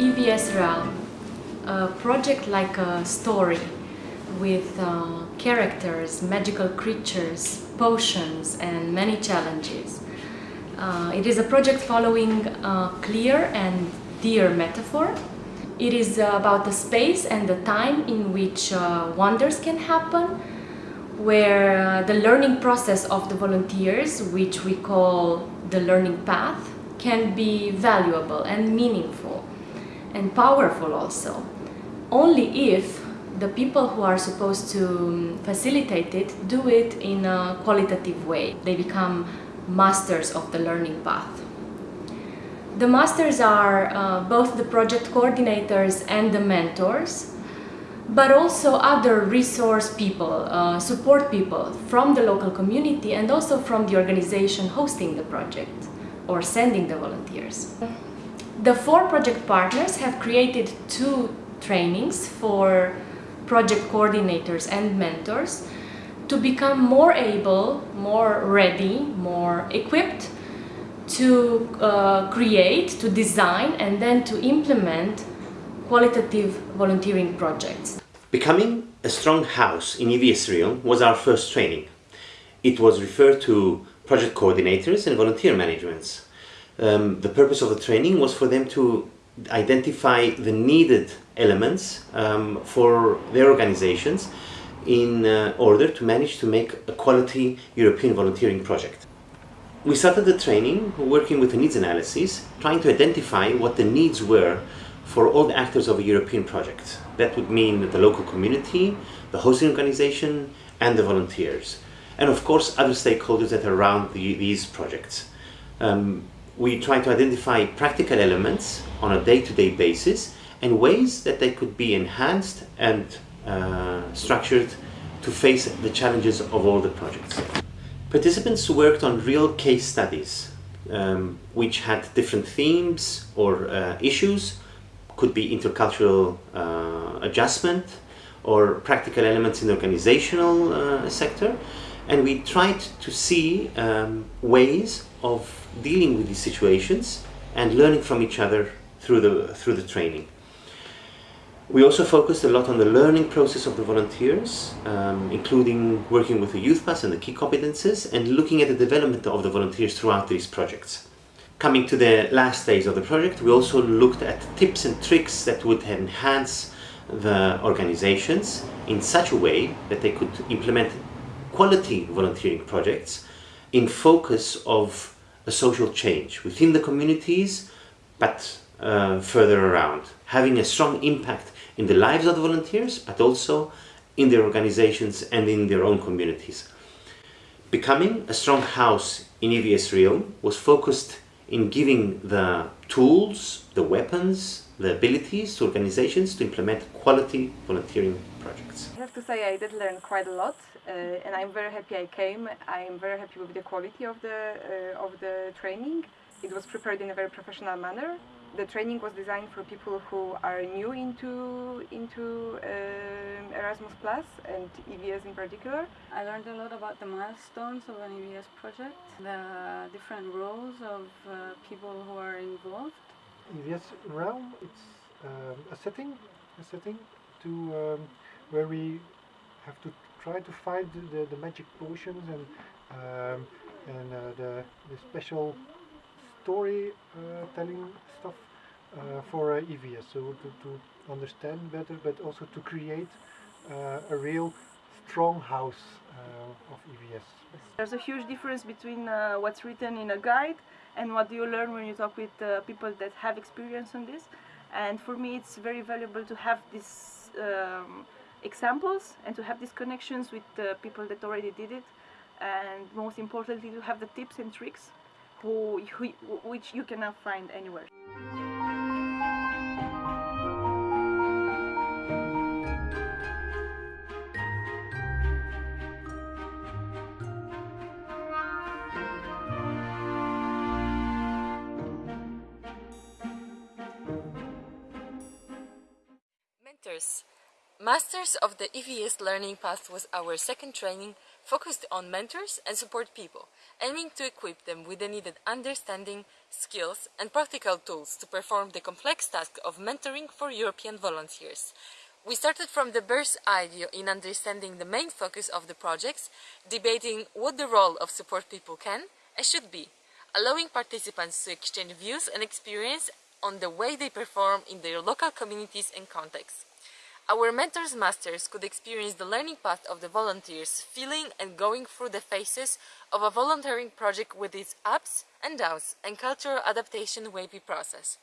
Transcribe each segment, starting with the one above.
EVS Realm, a project like a story with uh, characters, magical creatures, potions and many challenges. Uh, it is a project following a clear and dear metaphor. It is about the space and the time in which uh, wonders can happen, where uh, the learning process of the volunteers, which we call the learning path, can be valuable and meaningful and powerful also. Only if the people who are supposed to um, facilitate it do it in a qualitative way. They become masters of the learning path. The masters are uh, both the project coordinators and the mentors, but also other resource people, uh, support people from the local community and also from the organization hosting the project or sending the volunteers. The four project partners have created two trainings for project coordinators and mentors to become more able, more ready, more equipped to uh, create, to design and then to implement qualitative volunteering projects. Becoming a strong house in EVS was our first training. It was referred to project coordinators and volunteer managements. Um, the purpose of the training was for them to identify the needed elements um, for their organizations in uh, order to manage to make a quality European volunteering project. We started the training working with a needs analysis, trying to identify what the needs were for all the actors of a European project. That would mean the local community, the hosting organization, and the volunteers. And of course, other stakeholders that are around the, these projects. Um, we try to identify practical elements on a day-to-day -day basis and ways that they could be enhanced and uh, structured to face the challenges of all the projects. Participants worked on real case studies um, which had different themes or uh, issues, could be intercultural uh, adjustment or practical elements in the organizational uh, sector and we tried to see um, ways of dealing with these situations and learning from each other through the, through the training. We also focused a lot on the learning process of the volunteers, um, including working with the Youthpass and the key competences and looking at the development of the volunteers throughout these projects. Coming to the last phase of the project, we also looked at tips and tricks that would enhance the organizations in such a way that they could implement quality volunteering projects in focus of a social change within the communities, but uh, further around, having a strong impact in the lives of the volunteers, but also in their organizations and in their own communities. Becoming a strong house in EVS Realm was focused in giving the tools, the weapons, the abilities to organizations to implement quality volunteering projects. I have to say I did learn quite a lot uh, and I'm very happy I came. I'm very happy with the quality of the, uh, of the training. It was prepared in a very professional manner. The training was designed for people who are new into, into uh, Erasmus Plus and EVS in particular. I learned a lot about the milestones of an EVS project, the different roles of uh, people who are involved. EVS Realm, it's um, a setting, a setting to um, where we have to try to find the, the magic potions and um, and uh, the, the special story uh, telling stuff uh, for uh, EVS so to, to understand better but also to create uh, a real strong house uh, of EVS. There's a huge difference between what's written in a guide and what you learn when you talk with people that have experience on this and for me it's very valuable to have this um, examples and to have these connections with the people that already did it and most importantly to have the tips and tricks who, who, which you cannot find anywhere. Mentors Masters of the EVS Learning Path was our second training focused on mentors and support people, aiming to equip them with the needed understanding, skills and practical tools to perform the complex task of mentoring for European volunteers. We started from the birth idea in understanding the main focus of the projects, debating what the role of support people can and should be, allowing participants to exchange views and experience on the way they perform in their local communities and contexts. Our mentors masters could experience the learning path of the volunteers, feeling and going through the phases of a volunteering project with its ups and downs and cultural adaptation wavy process.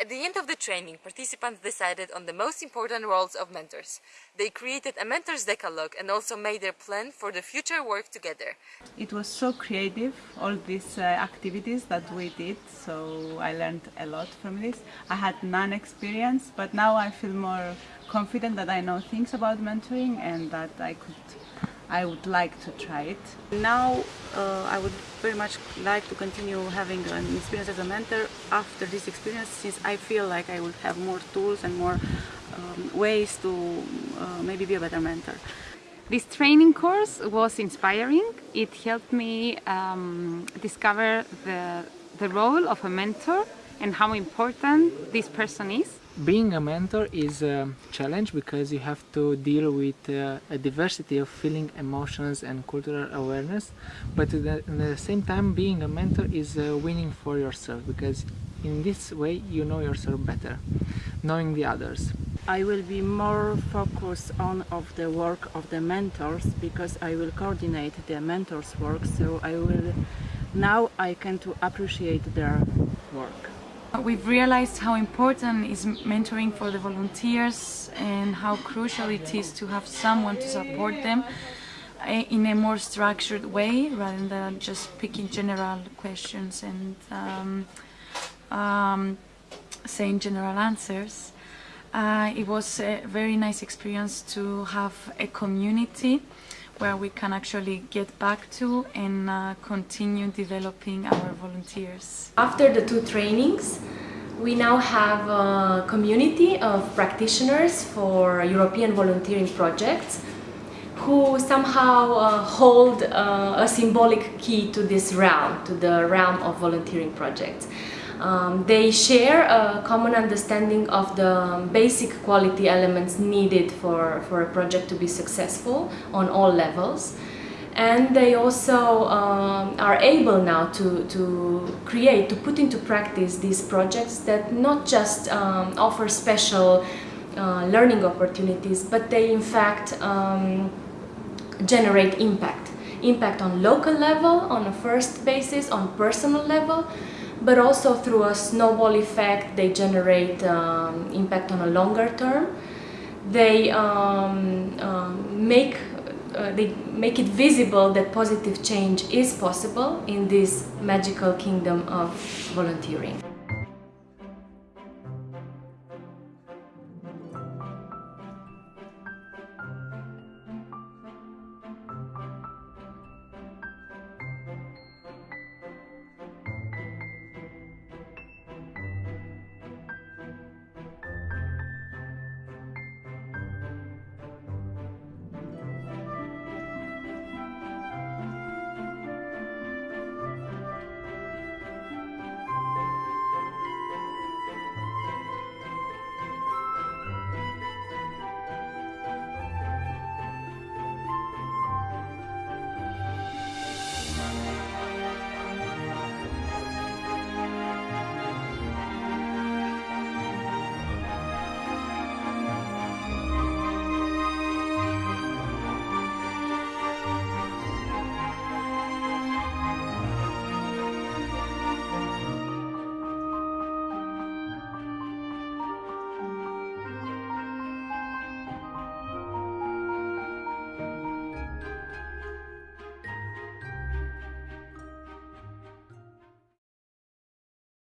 At the end of the training, participants decided on the most important roles of mentors. They created a mentor's decalogue and also made their plan for the future work together. It was so creative, all these uh, activities that we did, so I learned a lot from this. I had none experience, but now I feel more confident that I know things about mentoring and that I could I would like to try it. Now uh, I would very much like to continue having an experience as a mentor after this experience since I feel like I will have more tools and more um, ways to uh, maybe be a better mentor. This training course was inspiring. It helped me um, discover the, the role of a mentor and how important this person is being a mentor is a challenge because you have to deal with uh, a diversity of feeling, emotions and cultural awareness but at the same time being a mentor is uh, winning for yourself because in this way you know yourself better, knowing the others. I will be more focused on of the work of the mentors because I will coordinate the mentors work so I will now I can to appreciate their work. We've realized how important is mentoring for the volunteers and how crucial it is to have someone to support them eh, in a more structured way rather than just picking general questions and um, um, saying general answers. Uh, it was a very nice experience to have a community where we can actually get back to and uh, continue developing our volunteers. After the two trainings, we now have a community of practitioners for European volunteering projects who somehow uh, hold uh, a symbolic key to this realm, to the realm of volunteering projects. Um, they share a common understanding of the basic quality elements needed for, for a project to be successful on all levels and they also um, are able now to, to create, to put into practice these projects that not just um, offer special uh, learning opportunities, but they in fact um, generate impact. Impact on local level, on a first basis, on personal level, but also through a snowball effect they generate um, impact on a longer term. They um, um, make uh, they make it visible that positive change is possible in this magical kingdom of volunteering.